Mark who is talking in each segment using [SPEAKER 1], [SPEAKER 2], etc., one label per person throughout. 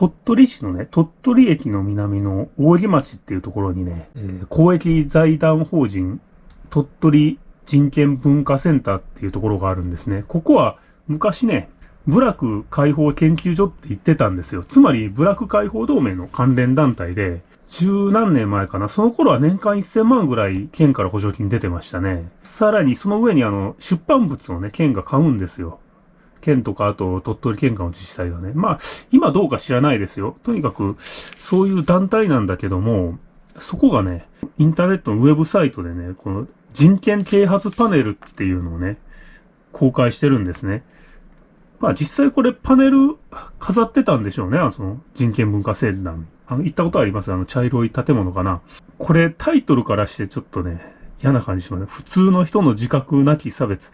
[SPEAKER 1] 鳥取市のね、鳥取駅の南の扇町っていうところにね、えー、公益財団法人鳥取人権文化センターっていうところがあるんですね。ここは昔ね、部落解放研究所って言ってたんですよ。つまり、部落解放同盟の関連団体で、十何年前かな。その頃は年間1000万ぐらい県から補助金出てましたね。さらにその上にあの、出版物をね、県が買うんですよ。県とか、あと鳥取県下の自治体がね。まあ、今どうか知らないですよ。とにかく、そういう団体なんだけども、そこがね、インターネットのウェブサイトでね、この人権啓発パネルっていうのをね、公開してるんですね。まあ実際これパネル飾ってたんでしょうね。あのその人権文化セ団。あの、行ったことあります？あの茶色い建物かな。これタイトルからしてちょっとね、嫌な感じします。普通の人の自覚なき差別。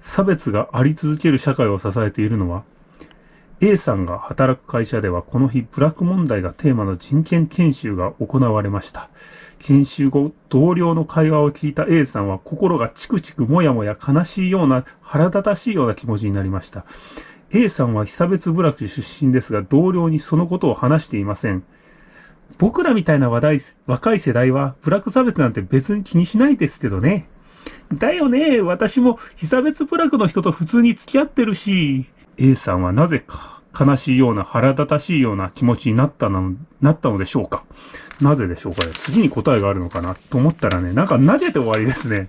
[SPEAKER 1] 差別があり続ける社会を支えているのは、A さんが働く会社ではこの日、ブラック問題がテーマの人権研修が行われました。研修後、同僚の会話を聞いた A さんは心がチクチクもやもや悲しいような腹立たしいような気持ちになりました。A さんは久別部落出身ですが、同僚にそのことを話していません。僕らみたいな話題、若い世代は、部落差別なんて別に気にしないですけどね。だよね。私も被差別部落の人と普通に付き合ってるし。A さんはなぜか悲しいような腹立たしいような気持ちになったの、なったのでしょうか。なぜでしょうかね。次に答えがあるのかなと思ったらね、なんか投げて終わりですね。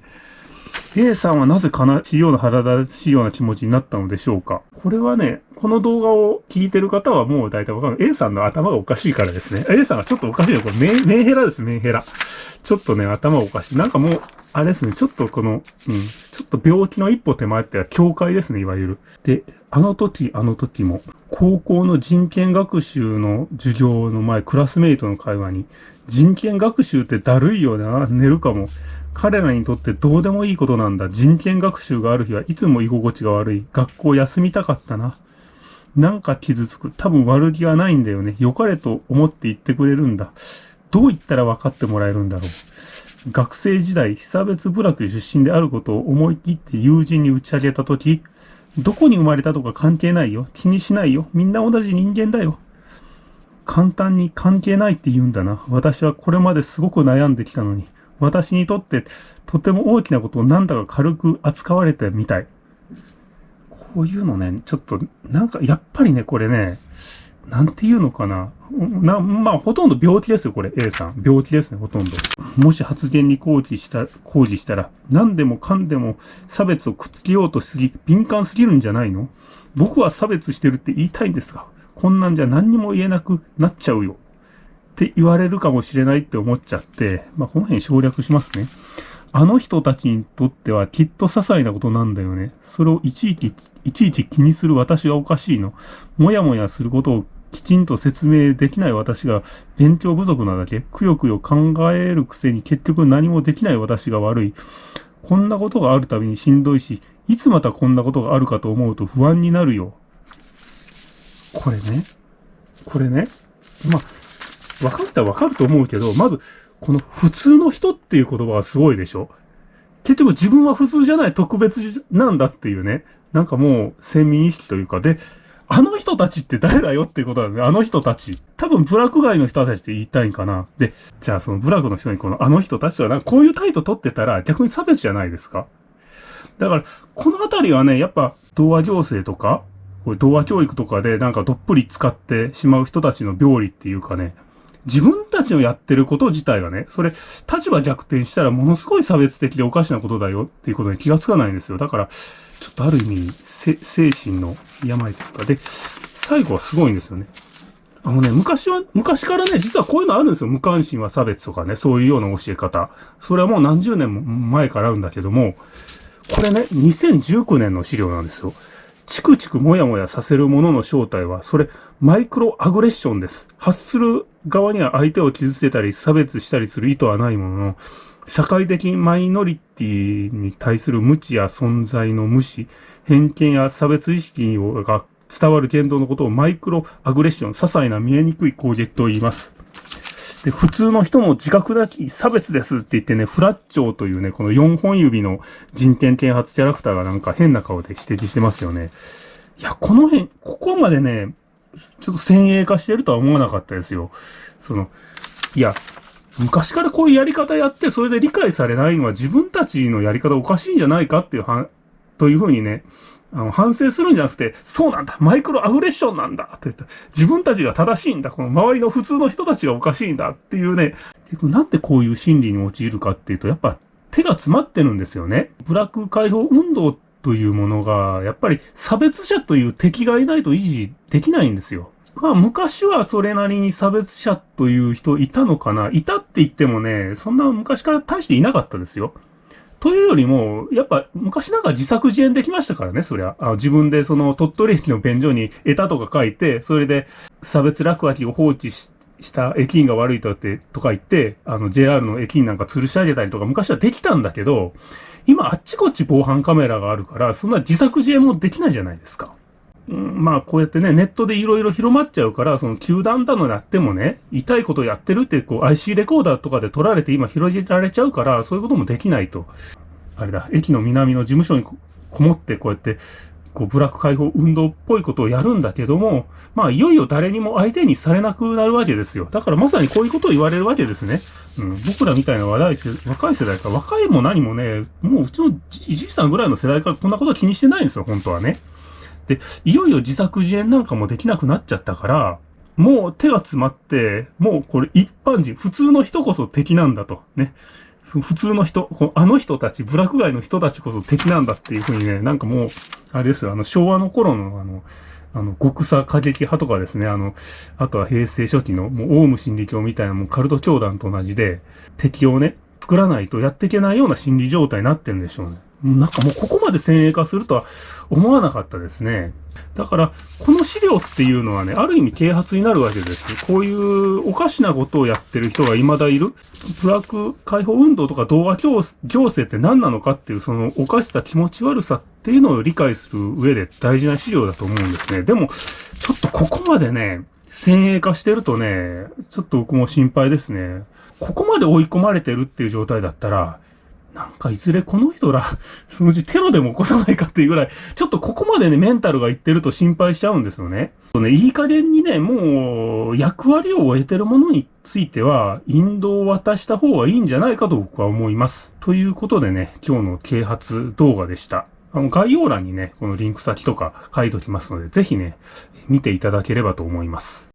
[SPEAKER 1] A さんはなぜ悲しいような腹立たしいような気持ちになったのでしょうか？これはね、この動画を聞いてる方はもう大体わかる。A さんの頭がおかしいからですね。A さんがちょっとおかしいよ。これメン、ヘラです、メンヘラ。ちょっとね、頭おかしい。なんかもう、あれですね、ちょっとこの、うん、ちょっと病気の一歩手前っては境界ですね、いわゆる。で、あの時、あの時も、高校の人権学習の授業の前、クラスメイトの会話に、人権学習ってだるいよな、寝るかも。彼らにとってどうでもいいことなんだ。人権学習がある日はいつも居心地が悪い。学校休みたかったな。なんか傷つく。多分悪気はないんだよね。良かれと思って言ってくれるんだ。どう言ったら分かってもらえるんだろう。学生時代、久別部落出身であることを思い切って友人に打ち上げたとき、どこに生まれたとか関係ないよ。気にしないよ。みんな同じ人間だよ。簡単に関係ないって言うんだな。私はこれまですごく悩んできたのに。私にとってとても大きなことをなんだか軽く扱われてみたい。こういうのね、ちょっと、なんか、やっぱりね、これね、なんていうのかな。な、まあ、ほとんど病気ですよ、これ、A さん。病気ですね、ほとんど。もし発言に抗議した、抗議したら、何でもかんでも差別をくっつけようとしすぎ、敏感すぎるんじゃないの？僕は差別してるって言いたいんですが、こんなんじゃ何にも言えなくなっちゃうよ。って言われるかもしれないって思っちゃって、まあ、この辺省略しますね。あの人たちにとってはきっと些細なことなんだよね。それをいちいち、いちいち気にする私がおかしいの。もやもやすることをきちんと説明できない私が勉強不足なだけ、くよくよ考えるくせに結局何もできない私が悪い。こんなことがあるたびにしんどいし、いつまたこんなことがあるかと思うと不安になるよ。これね。これね。まあ、分かったら分かると思うけど、まず、この普通の人っていう言葉がすごいでしょ？結局自分は普通じゃない特別なんだっていうね。なんかもう先民意識というか、で、あの人たちって誰だよっていうことだね。あの人たち。多分ブラック街の人たちって言いたいんかな。で、じゃあそのブラックの人にこのあの人たちはなんかこういう態度取ってたら逆に差別じゃないですか。だから、このあたりはね、やっぱ、童話行政とか、これ童話教育とかでなんかどっぷり使ってしまう人たちの病理っていうかね、自分たちのやってること自体がね、それ、立場逆転したらものすごい差別的でおかしなことだよっていうことに気がつかないんですよ。だから、ちょっとある意味、精神の病というか、で、最後はすごいんですよね。あのね、昔は、昔からね、実はこういうのあるんですよ。無関心は差別とかね、そういうような教え方。それはもう何十年も前からあるんだけども、これね、2019年の資料なんですよ。チクチクもやもやさせるものの正体は、それ、マイクロアグレッションです。発する側には相手を傷つけたり差別したりする意図はないものの、社会的マイノリティに対する無知や存在の無視、偏見や差別意識が伝わる言動のことをマイクロアグレッション、些細な見えにくい攻撃と言います。で、普通の人も自覚なき差別ですって言ってね、フラッチョーというね、この4本指の人権啓発キャラクターがなんか変な顔で指摘してますよね。いや、この辺、ここまでね、ちょっと先鋭化してるとは思わなかったですよ。その、いや、昔からこういうやり方やって、それで理解されないのは自分たちのやり方おかしいんじゃないかっていうは、というふうにね、あの、反省するんじゃなくて、そうなんだマイクロアグレッションなんだって言った。自分たちが正しいんだこの周りの普通の人たちがおかしいんだっていうね、結局なんでこういう心理に陥るかっていうと、やっぱ手が詰まってるんですよね。ブラック解放運動っというものが、やっぱり差別者という敵がいないと維持できないんですよ。まあ昔はそれなりに差別者という人いたのかないたって言ってもね、そんな昔から大していなかったですよ。というよりも、やっぱ昔なんか自作自演できましたからね、そりゃ。あ自分でその鳥取駅の便所に枝とか書いて、それで差別落書きを放置してした駅員が悪いとって、とか言って、あの JR の駅員なんか吊るし上げたりとか昔はできたんだけど、今あっちこっち防犯カメラがあるから、そんな自作自演もできないじゃないですか。うん、まあこうやってね、ネットでいろいろ広まっちゃうから、その球団だのやってもね、痛いことやってるってこう IC レコーダーとかで撮られて今広げられちゃうから、そういうこともできないと。あれだ、駅の南の事務所にこもってこうやって、こうブラック解放運動っぽいことをやるんだけども、まあいよいよ誰にも相手にされなくなるわけですよ。だからまさにこういうことを言われるわけですね。うん、僕らみたいな話題世、若い世代か、若いも何もね、もううちのじじいさんぐらいの世代からこんなこと気にしてないんですよ、本当はね。で、いよいよ自作自演なんかもできなくなっちゃったから、もう手が詰まって、もうこれ一般人、普通の人こそ敵なんだと。ね。その普通の人、あの人たち、ブラック街の人たちこそ敵なんだっていうふうにね、なんかもう、あれですよ、あの、昭和の頃のあの、あの、極左過激派とかですね、あの、あとは平成初期の、もう、オウム真理教みたいな、もうカルト教団と同じで、敵をね、作らないとやっていけないような心理状態になってるんでしょうね。なんかもうここまで先鋭化するとは思わなかったですね。だから、この資料っていうのはね、ある意味啓発になるわけです。こういうおかしなことをやってる人が未だいる。ブラック解放運動とか動画行政って何なのかっていう、そのおかしさ、気持ち悪さっていうのを理解する上で大事な資料だと思うんですね。でも、ちょっとここまでね、先鋭化してるとね、ちょっと僕も心配ですね。ここまで追い込まれてるっていう状態だったら、なんかいずれこの人ら、そのうちテロでも起こさないかっていうぐらい、ちょっとここまでね、メンタルがいってると心配しちゃうんですよね。ね、いい加減にね、もう、役割を終えてるものについては、引導を渡した方がいいんじゃないかと僕は思います。ということでね、今日の啓発動画でした。あの、概要欄にね、このリンク先とか書いときますので、ぜひね、見ていただければと思います。